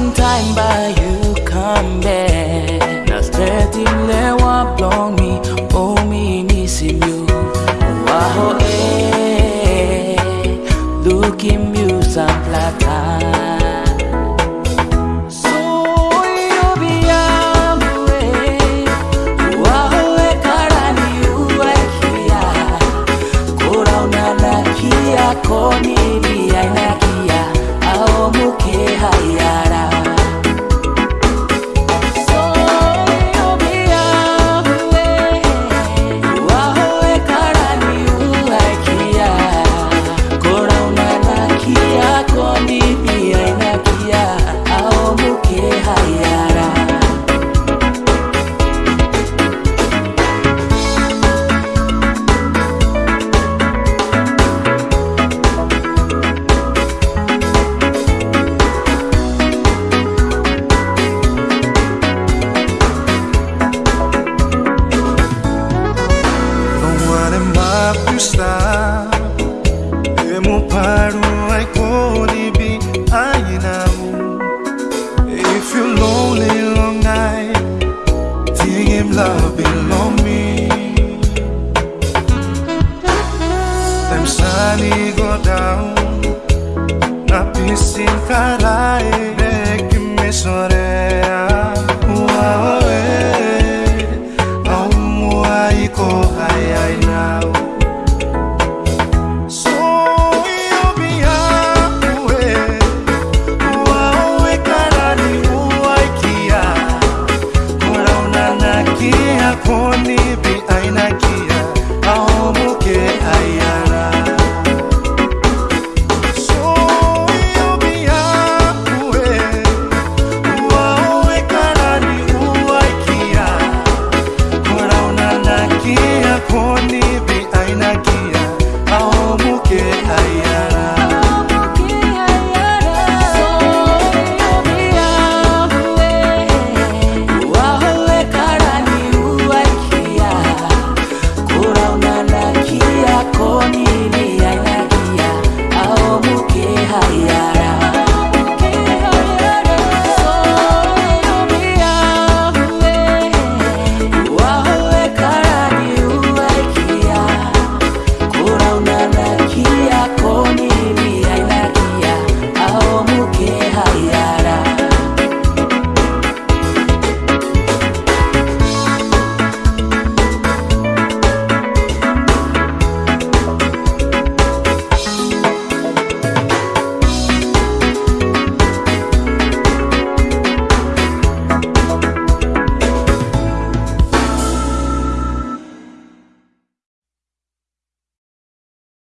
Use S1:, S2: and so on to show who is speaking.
S1: Time by you.
S2: πάλι μου Να πεις συγχαρά, ε, και με σωρέ